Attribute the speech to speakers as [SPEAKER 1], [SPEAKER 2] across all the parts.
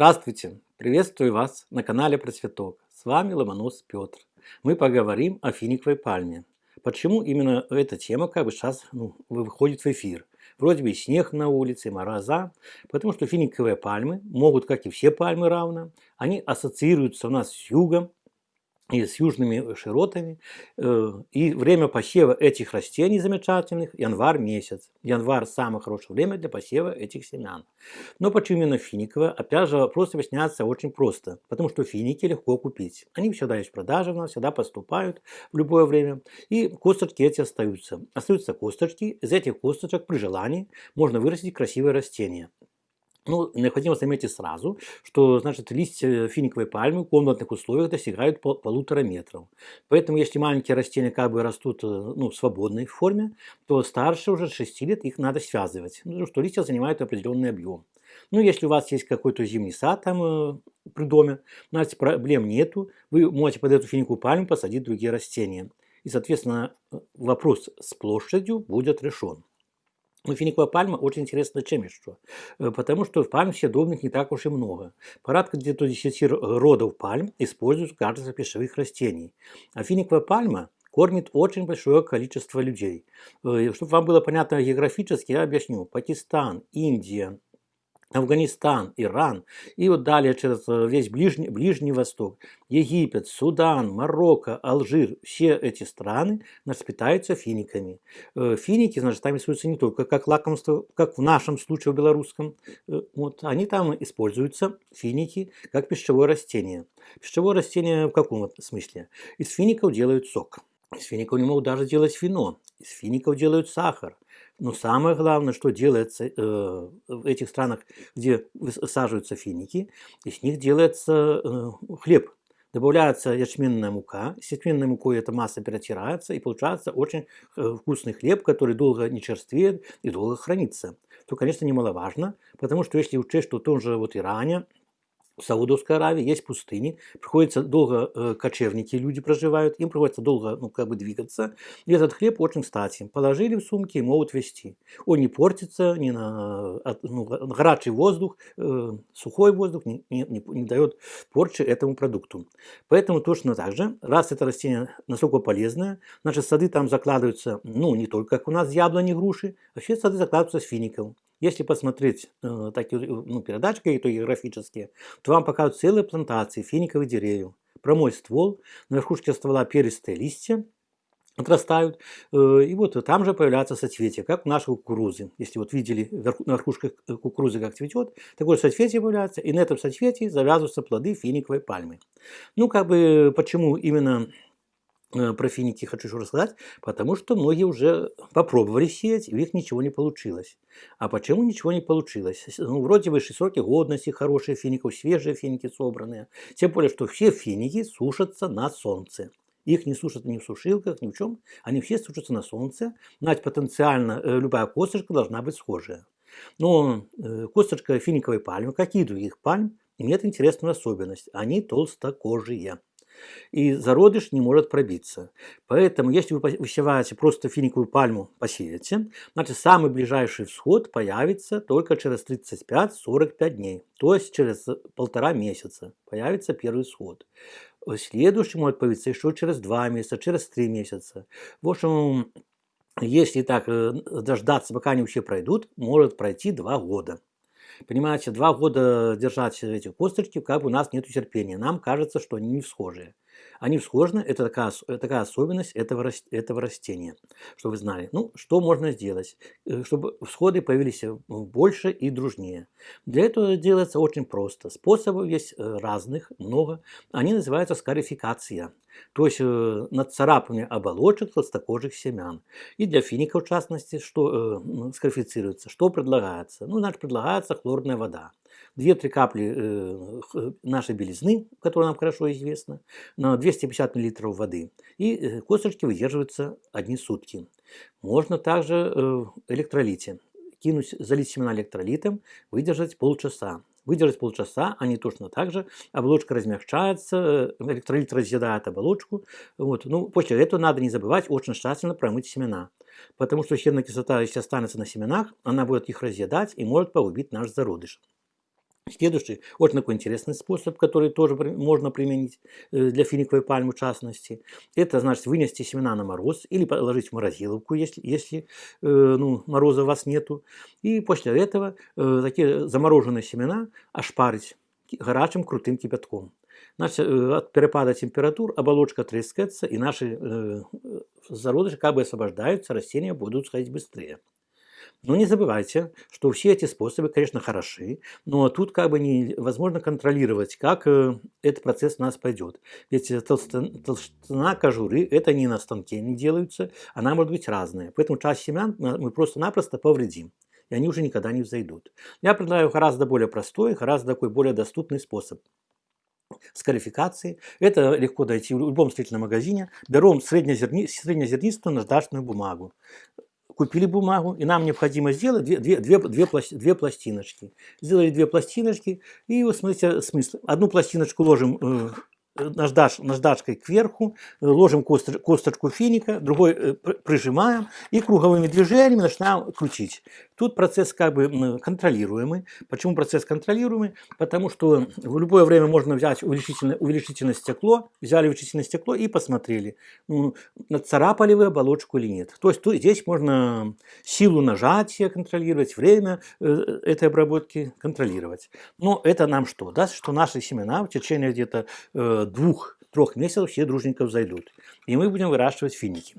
[SPEAKER 1] Здравствуйте! Приветствую вас на канале Процветок. С вами Ломонос Петр. Мы поговорим о финиковой пальме. Почему именно эта тема как бы сейчас ну, выходит в эфир? Вроде бы снег на улице, мороза. Потому что финиковые пальмы могут, как и все пальмы равно, они ассоциируются у нас с югом, и с южными широтами. Э, и время посева этих растений замечательных – январь месяц. Январь – самое хорошее время для посева этих семян. Но почему именно финиковое? Опять же, вопрос объясняется очень просто. Потому что финики легко купить. Они всегда есть в продаже у всегда поступают в любое время. И косточки эти остаются. Остаются косточки. Из этих косточек при желании можно вырастить красивое растение. Ну, необходимо заметить сразу, что значит, листья финиковой пальмы в комнатных условиях достигают пол полутора метров. Поэтому, если маленькие растения как бы растут э, ну, в свободной форме, то старше уже 6 лет их надо связывать, ну, потому что листья занимают определенный объем. Ну, если у вас есть какой-то зимний сад там э, при доме, значит, проблем нету, вы можете под эту финиковую пальму посадить другие растения. И, соответственно, э, вопрос с площадью будет решен. Но финиковая пальма очень интересна чем еще? Э, потому что в пальм съедобных не так уж и много. Порядка где-то 10 родов пальм используют качестве пищевых растений. А финиковая пальма кормит очень большое количество людей. Э, чтобы вам было понятно географически, я объясню. Пакистан, Индия, Афганистан, Иран, и вот далее через э, весь Ближний, Ближний Восток, Египет, Судан, Марокко, Алжир, все эти страны значит, питаются финиками. Э, финики, значит, там используются не только как лакомство, как в нашем случае в белорусском, э, вот, они там используются, финики, как пищевое растение. Пищевое растение в каком смысле? Из фиников делают сок. Из фиников не могут даже делать вино. Из фиников делают сахар. Но самое главное, что делается э, в этих странах, где высаживаются финики, из них делается э, хлеб. Добавляется ячменная мука, с ячменной мукой эта масса перетирается, и получается очень э, вкусный хлеб, который долго не черствеет и долго хранится. То, конечно, немаловажно, потому что если учесть, что в том же вот Иране, в Саудовской Аравии есть пустыни, приходится долго э, кочевники, люди проживают, им приходится долго, ну, как бы двигаться. И этот хлеб очень кстати. Положили в сумки и могут вести. Он не портится, не на, ну, горячий воздух, э, сухой воздух не, не, не, не дает порчи этому продукту. Поэтому точно так же, раз это растение настолько полезное, значит сады там закладываются, ну, не только как у нас яблони, груши, вообще сады закладываются с фиников. Если посмотреть э, такие ну, передачи какие-то географические, то вам покажут целые плантации финиковых деревьев. Прямой ствол, на верхушке ствола перистые листья отрастают, э, и вот там же появляются соцветия, как у нашей кукурузы. Если вот видели на верхушках кукурузы как цветет, такое соцветие появляется, и на этом соцветии завязываются плоды финиковой пальмы. Ну, как бы, почему именно Э, про финики хочу еще рассказать, потому что многие уже попробовали сеять, и у них ничего не получилось. А почему ничего не получилось? Ну, вроде бы сроки годности хорошие фиников, свежие финики собранные. Тем более, что все финики сушатся на солнце. Их не сушат ни в сушилках, ни в чем. Они все сушатся на солнце. Значит, потенциально э, любая косточка должна быть схожая. Но э, косточка финиковой пальмы, как и других пальм, имеет интересную особенность. Они толстокожие и зародыш не может пробиться. Поэтому, если вы высеваете просто финиковую пальму, посеете, значит, самый ближайший всход появится только через 35-45 дней, то есть через полтора месяца появится первый всход. Следующий может появиться еще через 2 месяца, через 3 месяца. В общем, если так э, дождаться, пока они вообще пройдут, может пройти 2 года. Понимаете, два года держать эти косточки, как бы у нас нет терпения. Нам кажется, что они не схожие. Они всхожи, это такая, такая особенность этого, этого растения, что вы знали. Ну, что можно сделать, э, чтобы всходы появились э, больше и дружнее? Для этого делается очень просто. Способов есть э, разных, много. Они называются скарификация, то есть нацарапывание оболочек толстокожих семян. И для фиников, в частности, что э, скарифицируется, что предлагается? Ну, значит, предлагается хлорная вода. 2-3 капли э, нашей белизны, которая нам хорошо известна, на 250 мл воды. И э, косточки выдерживаются одни сутки. Можно также э, электролите. Кинуть, залить семена электролитом, выдержать полчаса. Выдержать полчаса, они точно так же. Оболочка размягчается, электролит разъедает оболочку. Вот. Ну, после этого надо не забывать очень тщательно промыть семена. Потому что щебная кислота, если останется на семенах, она будет их разъедать и может погубить наш зародыш. Следующий, очень такой интересный способ, который тоже можно применить э, для финиковой пальмы в частности, это значит вынести семена на мороз или положить в морозиловку, если, если э, ну, мороза у вас нету. И после этого э, такие замороженные семена ошпарить горячим крутым кипятком. Значит, от перепада температур оболочка трескается, и наши зародыши как бы освобождаются, растения будут сходить быстрее. Но не забывайте, что все эти способы, конечно, хороши, но тут как бы невозможно контролировать, как э, этот процесс у нас пойдет. Ведь толщина кожуры, это не на станке не делаются, она может быть разная. Поэтому часть семян мы просто-напросто повредим и они уже никогда не взойдут. Я предлагаю гораздо более простой, гораздо такой более доступный способ скарификации. Это легко дойти в любом строительном магазине. Берем среднезерни, среднезернистую наждачную бумагу купили бумагу, и нам необходимо сделать две, две, две, две, две пластиночки. Сделали две пластиночки, и вот смотрите смысл. Одну пластиночку ложим наждач, наждачкой кверху, ложим косточку финика, другой э, прижимаем и круговыми движениями начинаем крутить. Тут процесс как бы контролируемый. Почему процесс контролируемый? Потому что в любое время можно взять увеличительное, увеличительное стекло, взяли увеличительное стекло и посмотрели, ну, царапали вы оболочку или нет. То есть то, здесь можно силу нажатия контролировать, время э, этой обработки контролировать. Но это нам что? Даст, что наши семена в течение где-то э, двух-трех месяцев все дружненько взойдут. И мы будем выращивать финики.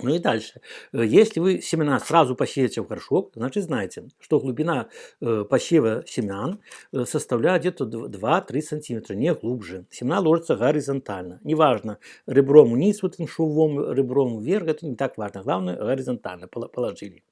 [SPEAKER 1] Ну и дальше. Э, если вы семена сразу посеете в горшок, значит знаете, что глубина э, посева семян э, составляет где-то 2-3 сантиметра, не глубже. Семена ложатся горизонтально. Неважно, ребром вниз, вот этим швом, ребром вверх, это не так важно. Главное, горизонтально положили.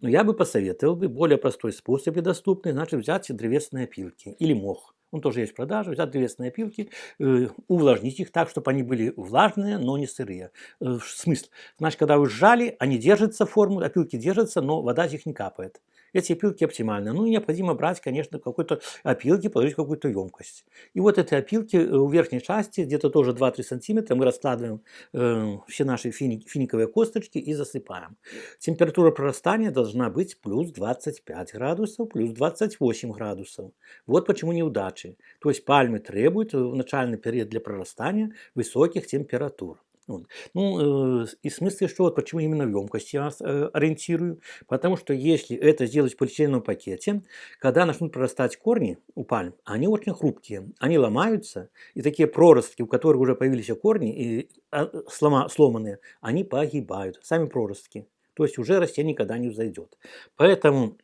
[SPEAKER 1] Но я бы посоветовал бы более простой способ и доступный, значит взять древесные опилки или мох он тоже есть в продаже, взять древесные опилки, э, увлажнить их так, чтобы они были влажные, но не сырые. Э, смысл? Значит, когда вы сжали, они держатся форму, опилки держатся, но вода из них не капает. Эти опилки оптимальны. Ну, необходимо брать, конечно, какой-то опилки, положить какую-то емкость. И вот эти опилки э, в верхней части, где-то тоже 2-3 сантиметра, мы раскладываем э, все наши фини, финиковые косточки и засыпаем. Температура прорастания должна быть плюс 25 градусов, плюс 28 градусов. Вот почему неудачи. То есть пальмы требуют в начальный период для прорастания высоких температур. Вот. Ну, э, и смысл, что вот почему именно в емкости я э, ориентирую, потому что если это сделать в полиэтиленовом пакете, когда начнут прорастать корни у пальм, они очень хрупкие, они ломаются, и такие проростки, у которых уже появились корни, и а, слома, сломанные, они погибают, сами проростки. То есть уже растение никогда не взойдет. Поэтому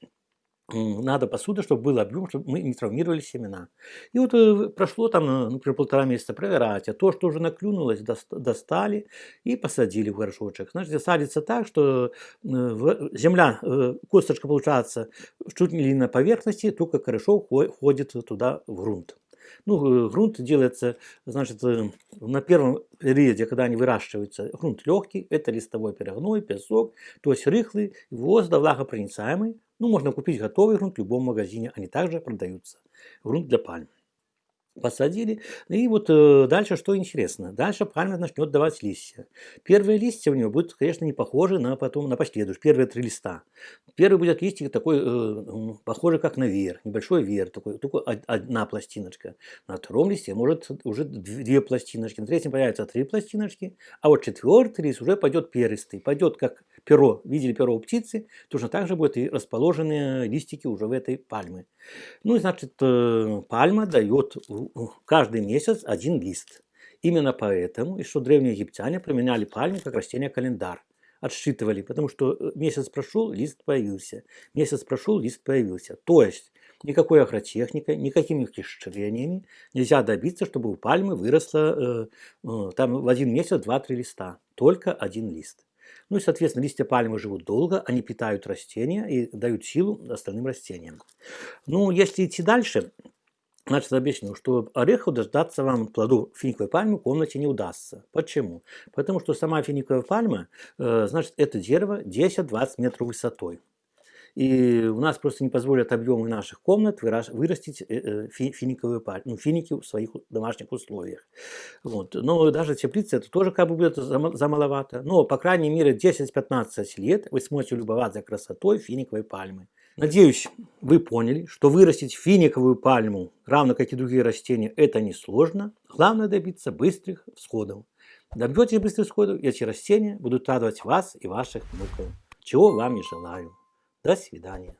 [SPEAKER 1] надо посуда, чтобы был объем, чтобы мы не травмировали семена. И вот э, прошло там, э, например, полтора месяца проверять, а то, что уже наклюнулось, достали и посадили в горшочек. Значит, садится так, что э, земля, косточка получается чуть ли не на поверхности, только хорошо ходит туда в грунт. Ну, грунт делается, значит, на первом периоде, когда они выращиваются, грунт легкий, это листовой перегной, песок, то есть рыхлый, воздух влагопроницаемый, ну, можно купить готовый грунт в любом магазине, они также продаются. Грунт для пальм. Посадили. И вот э, дальше что интересно. Дальше пальма начнет давать листья. Первые листья у него будут, конечно, не похожи на потом на последующие. Первые три листа. Первый будет листик такой, э, похожий как на веер. Небольшой веер. Такой, только одна пластиночка. На втором листе может уже две пластиночки. На третьем появятся три пластиночки. А вот четвертый лист уже пойдет перистый. Пойдет как перо, видели перо у птицы, точно так же будут и расположены листики уже в этой пальме. Ну значит, э, пальма дает каждый месяц один лист. Именно поэтому, что древние египтяне применяли пальму как растение-календарь отсчитывали, потому что э, месяц прошел, лист появился. Месяц прошел, лист появился. То есть никакой агротехникой, никакими ухищрениями нельзя добиться, чтобы у пальмы выросло э, э, там в один месяц 2-3 листа. Только один лист. Ну и, соответственно, листья пальмы живут долго, они питают растения и дают силу остальным растениям. Ну, если идти дальше, Значит, объясню, что орехов дождаться вам плоду финиковой пальмы в комнате не удастся. Почему? Потому что сама финиковая пальма, э, значит, это дерево 10-20 метров высотой. И у нас просто не позволят объемы наших комнат вырастить э, э, финиковые пальмы, ну, финики в своих домашних условиях. Вот. Но даже теплица это тоже как бы будет замаловато. Но, по крайней мере, 10-15 лет вы сможете любоваться красотой финиковой пальмы. Надеюсь, вы поняли, что вырастить финиковую пальму, равно как и другие растения, это несложно. Главное добиться быстрых всходов. Добьетесь быстрых всходов, и эти растения будут радовать вас и ваших внуков. Чего вам и желаю. До свидания.